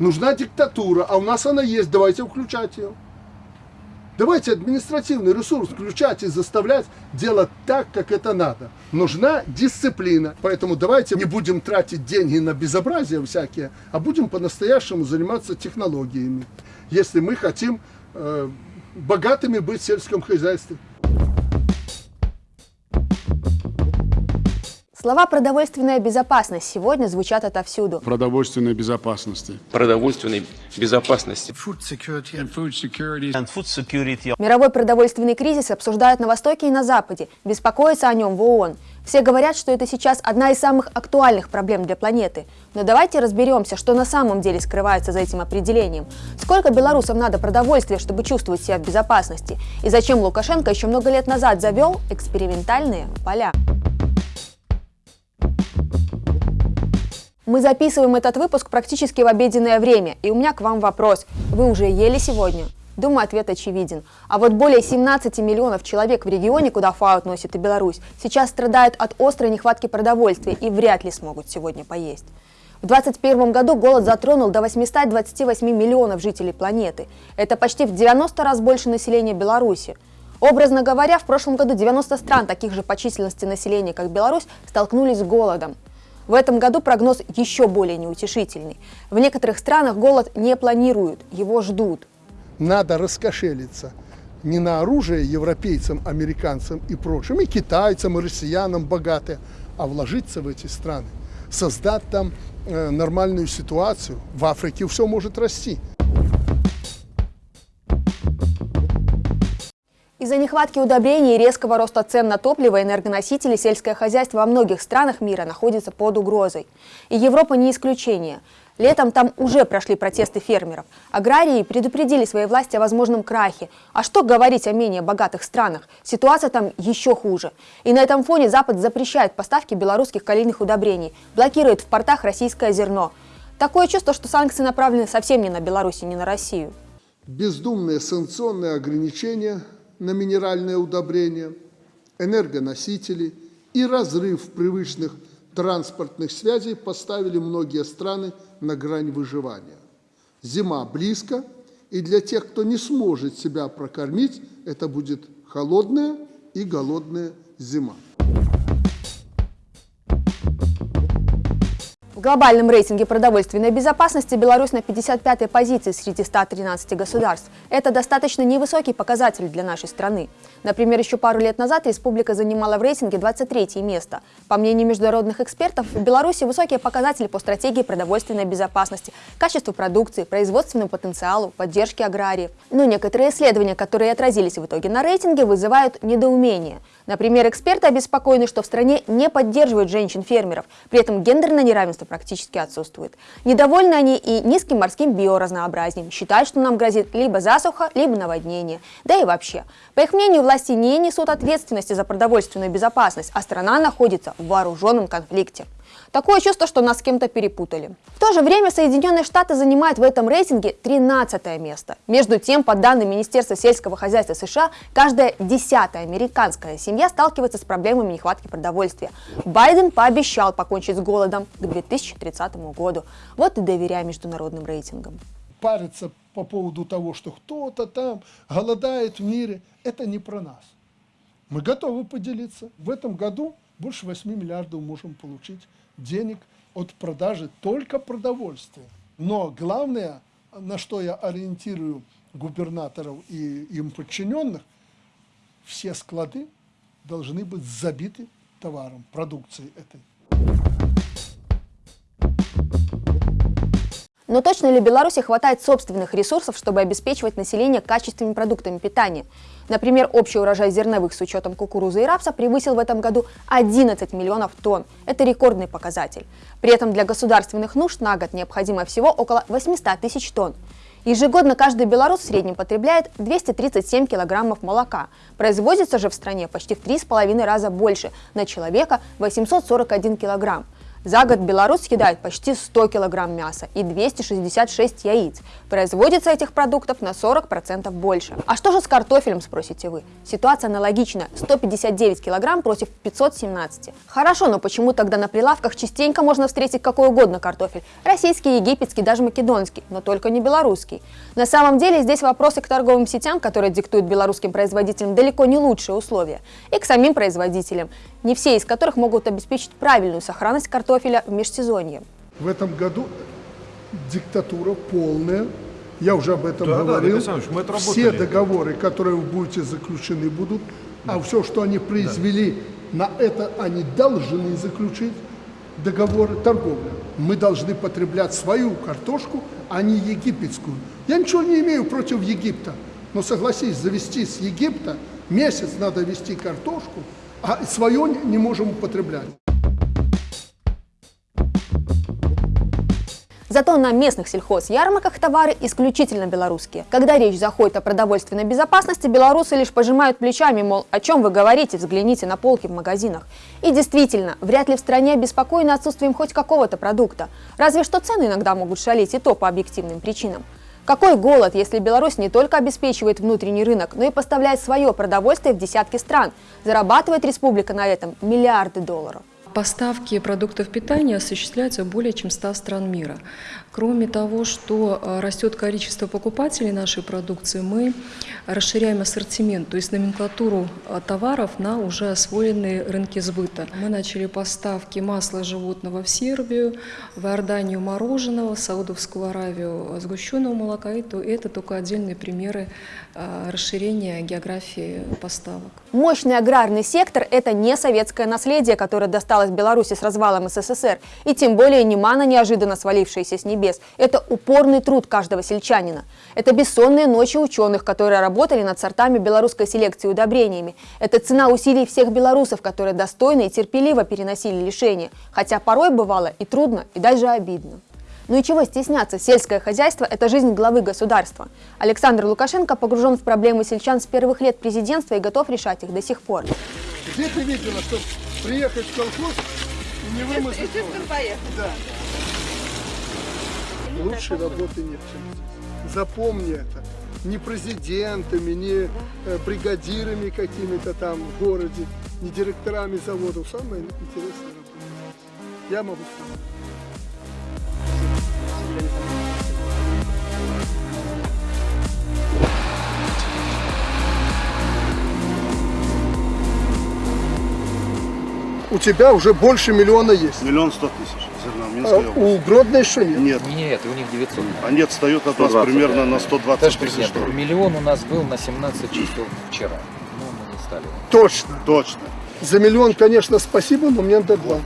Нужна диктатура, а у нас она есть, давайте включать ее. Давайте административный ресурс включать и заставлять делать так, как это надо. Нужна дисциплина. Поэтому давайте не будем тратить деньги на безобразия всякие, а будем по-настоящему заниматься технологиями. Если мы хотим э, богатыми быть в сельском хозяйстве. Слова «продовольственная безопасность» сегодня звучат отовсюду. продовольственной безопасности. продовольственной безопасности. Мировой продовольственный кризис обсуждают на Востоке и на Западе, беспокоятся о нем в ООН. Все говорят, что это сейчас одна из самых актуальных проблем для планеты. Но давайте разберемся, что на самом деле скрывается за этим определением. Сколько белорусам надо продовольствия, чтобы чувствовать себя в безопасности? И зачем Лукашенко еще много лет назад завел экспериментальные поля? Мы записываем этот выпуск практически в обеденное время, и у меня к вам вопрос. Вы уже ели сегодня? Думаю, ответ очевиден. А вот более 17 миллионов человек в регионе, куда ФАО относит и Беларусь, сейчас страдают от острой нехватки продовольствия и вряд ли смогут сегодня поесть. В 2021 году голод затронул до 828 миллионов жителей планеты. Это почти в 90 раз больше населения Беларуси. Образно говоря, в прошлом году 90 стран, таких же по численности населения, как Беларусь, столкнулись с голодом. В этом году прогноз еще более неутешительный. В некоторых странах голод не планируют, его ждут. Надо раскошелиться не на оружие европейцам, американцам и прочим, и китайцам, и россиянам богатые, а вложиться в эти страны, создать там э, нормальную ситуацию. В Африке все может расти. Из-за нехватки удобрений и резкого роста цен на топливо и энергоносители сельское хозяйство во многих странах мира находится под угрозой. И Европа не исключение. Летом там уже прошли протесты фермеров. Аграрии предупредили свои власти о возможном крахе. А что говорить о менее богатых странах? Ситуация там еще хуже. И на этом фоне Запад запрещает поставки белорусских калийных удобрений, блокирует в портах российское зерно. Такое чувство, что санкции направлены совсем не на Беларусь и не на Россию. Бездумные санкционные ограничения – на минеральные удобрения, энергоносители и разрыв привычных транспортных связей поставили многие страны на грань выживания. Зима близко, и для тех, кто не сможет себя прокормить, это будет холодная и голодная зима. В глобальном рейтинге продовольственной безопасности Беларусь на 55-й позиции среди 113 государств. Это достаточно невысокий показатель для нашей страны. Например, еще пару лет назад республика занимала в рейтинге 23 место. По мнению международных экспертов, в Беларуси высокие показатели по стратегии продовольственной безопасности, качеству продукции, производственному потенциалу, поддержке аграриев. Но некоторые исследования, которые отразились в итоге на рейтинге, вызывают недоумение. Например, эксперты обеспокоены, что в стране не поддерживают женщин-фермеров, при этом гендерное неравенство практически отсутствует. Недовольны они и низким морским биоразнообразием, считают, что нам грозит либо засуха, либо наводнение. Да и вообще. По их мнению, власти не несут ответственности за продовольственную безопасность, а страна находится в вооруженном конфликте. Такое чувство, что нас с кем-то перепутали. В то же время Соединенные Штаты занимают в этом рейтинге 13 место. Между тем, по данным Министерства сельского хозяйства США, каждая десятая американская семья сталкивается с проблемами нехватки продовольствия. Байден пообещал покончить с голодом к 2030 году. Вот и доверяя международным рейтингам. Париться по поводу того, что кто-то там голодает в мире, это не про нас. Мы готовы поделиться. В этом году больше 8 миллиардов можем получить денег от продажи только продовольствия. Но главное, на что я ориентирую губернаторов и им подчиненных, все склады должны быть забиты товаром, продукцией этой. Но точно ли Беларуси хватает собственных ресурсов, чтобы обеспечивать население качественными продуктами питания? Например, общий урожай зерновых с учетом кукурузы и рапса превысил в этом году 11 миллионов тонн. Это рекордный показатель. При этом для государственных нужд на год необходимо всего около 800 тысяч тонн. Ежегодно каждый белорус в среднем потребляет 237 килограммов молока. Производится же в стране почти в 3,5 раза больше, на человека 841 килограмм. За год Беларусь съедает почти 100 килограмм мяса и 266 яиц. Производится этих продуктов на 40% больше. А что же с картофелем, спросите вы? Ситуация аналогичная. 159 килограмм против 517. Хорошо, но почему тогда на прилавках частенько можно встретить какой угодно картофель? Российский, египетский, даже македонский, но только не белорусский. На самом деле здесь вопросы к торговым сетям, которые диктуют белорусским производителям далеко не лучшие условия, и к самим производителям, не все из которых могут обеспечить правильную сохранность картофеля в межсезонье. В этом году диктатура полная. Я уже об этом Да, да, говорил. Александрович, мы все отработали. договоры, которые вы будете заключены будут, а все, что они произвели, на это они должны заключить договоры торговли. Мы должны потреблять свою картошку, а не египетскую. Я ничего не имею против Египта, но согласись, завести с Египта месяц надо вести картошку, а свое не можем употреблять. Зато на местных сельхозярмарках товары исключительно белорусские. Когда речь заходит о продовольственной безопасности, белорусы лишь пожимают плечами, мол, о чем вы говорите, взгляните на полки в магазинах. И действительно, вряд ли в стране обеспокоены отсутствием хоть какого-то продукта. Разве что цены иногда могут шалить, и то по объективным причинам. Какой голод, если Беларусь не только обеспечивает внутренний рынок, но и поставляет свое продовольствие в десятки стран? Зарабатывает республика на этом миллиарды долларов. Поставки продуктов питания осуществляются в более чем 100 стран мира. Кроме того, что э, растет количество покупателей нашей продукции, мы расширяем ассортимент, то есть номенклатуру э, товаров на уже освоенные рынки сбыта. Мы начали поставки масла животного в Сербию, в Иорданию мороженого, в Саудовскую Аравию сгущенного молока. И то- это только отдельные примеры э, расширения географии поставок. Мощный аграрный сектор – это не советское наследие, которое досталось Беларуси с развалом СССР, и тем более не мана, неожиданно свалившаяся с небес. Это упорный труд каждого сельчанина. Это бессонные ночи ученых, которые работали над сортами белорусской селекции и удобрениями. Это цена усилий всех белорусов, которые достойно и терпеливо переносили лишения, хотя порой бывало и трудно, и даже обидно. Ну и чего стесняться, сельское хозяйство – это жизнь главы государства. Александр Лукашенко погружен в проблемы сельчан с первых лет президентства и готов решать их до сих пор. Где ты видела, что приехать в колхоз и не вымазать Да. Лучшей работы нет, чем здесь. Запомни это. Не президентами, не э, бригадирами какими-то там в городе, не директорами заводов. Самое интересное работа. Я могу сказать. У тебя уже больше миллиона есть. Миллион сто тысяч зерна в А области. у Гродно еще нет. Нет, Нет, у них 900. они отстают от нас примерно на 120 Товарищ тысяч президент, долларов. миллион у нас был на 17 чисел вчера. Ну, мы не стали. Точно. Точно. За миллион, конечно, спасибо, но мне надо два.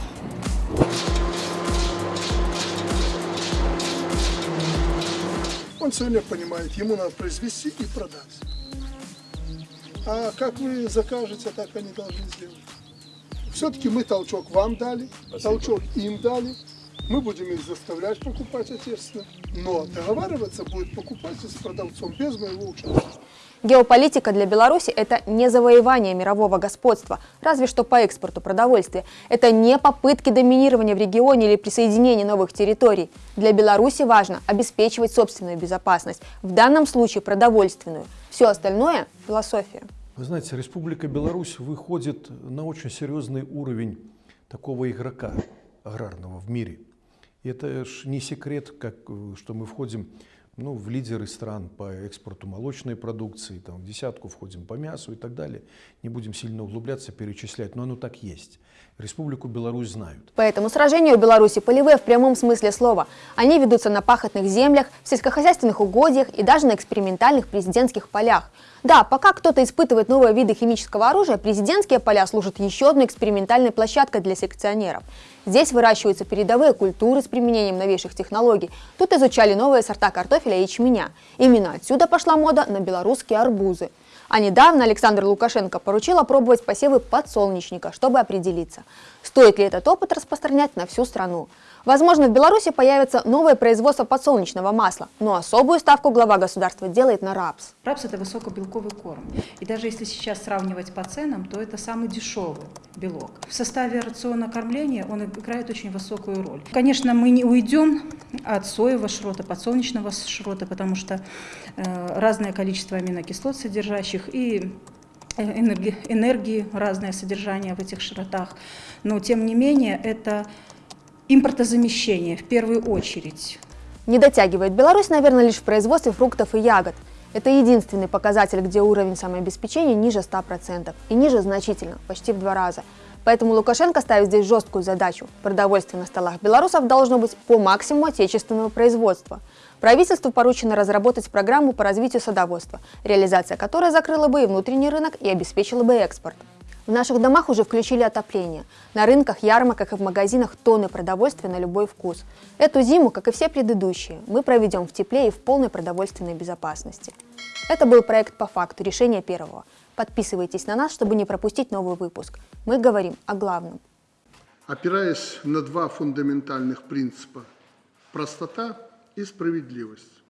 Он сегодня понимает, ему надо произвести и продать. А как вы закажете, так они должны сделать. Все-таки мы толчок вам дали, толчок им дали. Мы будем их заставлять покупать ответственно. Но договариваться будет покупатель с продавцом без моего участия. Геополитика для Беларуси – это не завоевание мирового господства, разве что по экспорту продовольствия. Это не попытки доминирования в регионе или присоединения новых территорий. Для Беларуси важно обеспечивать собственную безопасность, в данном случае продовольственную. Все остальное – философия. Вы знаете, Республика Беларусь выходит на очень серьезный уровень такого игрока аграрного в мире. Это ж не секрет, как, э, что мы входим ну, в лидеры стран по экспорту молочной продукции, там, в десятку входим по мясу и так далее. Не будем сильно углубляться, перечислять, но оно так есть. Республику Беларусь знают. Поэтому сражения у Беларуси полевые в прямом смысле слова. Они ведутся на пахотных землях, в сельскохозяйственных угодьях и даже на экспериментальных президентских полях. Да, пока кто-то испытывает новые виды химического оружия, президентские поля служат еще одной экспериментальной площадкой для селекционеров. Здесь выращиваются передовые культуры с применением новейших технологий. Тут изучали новые сорта картофеля и ячменя. Именно отсюда пошла мода на белорусские арбузы. А недавно Александр Лукашенко поручил опробовать посевы подсолнечника, чтобы определиться, стоит ли этот опыт распространять на всю страну. Возможно, в Беларуси появится новое производство подсолнечного масла, но особую ставку глава государства делает на рапс. Рапс – это высокобелковый корм. И даже если сейчас сравнивать по ценам, то это самый дешевый белок. В составе рациона кормления он играет очень высокую роль. Конечно, мы не уйдем от соевого шрота, подсолнечного шрота, потому что э, разное количество аминокислот содержащих и э, энерги- энергии, разное содержание в этих шротах. Но, тем не менее, это импортозамещение в первую очередь. Не дотягивает Беларусь, наверное, лишь в производстве фруктов и ягод. Это единственный показатель, где уровень самообеспечения ниже 100%. И ниже значительно, почти в два раза. Поэтому Лукашенко ставит здесь жесткую задачу. Продовольствие на столах белорусов должно быть по максимуму отечественного производства. Правительству поручено разработать программу по развитию садоводства, реализация которой закрыла бы и внутренний рынок и обеспечила бы экспорт. В наших домах уже включили отопление. На рынках, ярмарках и в магазинах тонны продовольствия на любой вкус. Эту зиму, как и все предыдущие, мы проведем в тепле и в полной продовольственной безопасности. Это был проект «По факту. Решение первого». Подписывайтесь на нас, чтобы не пропустить новый выпуск. Мы говорим о главном. Опираясь на два фундаментальных принципа – простота и справедливость.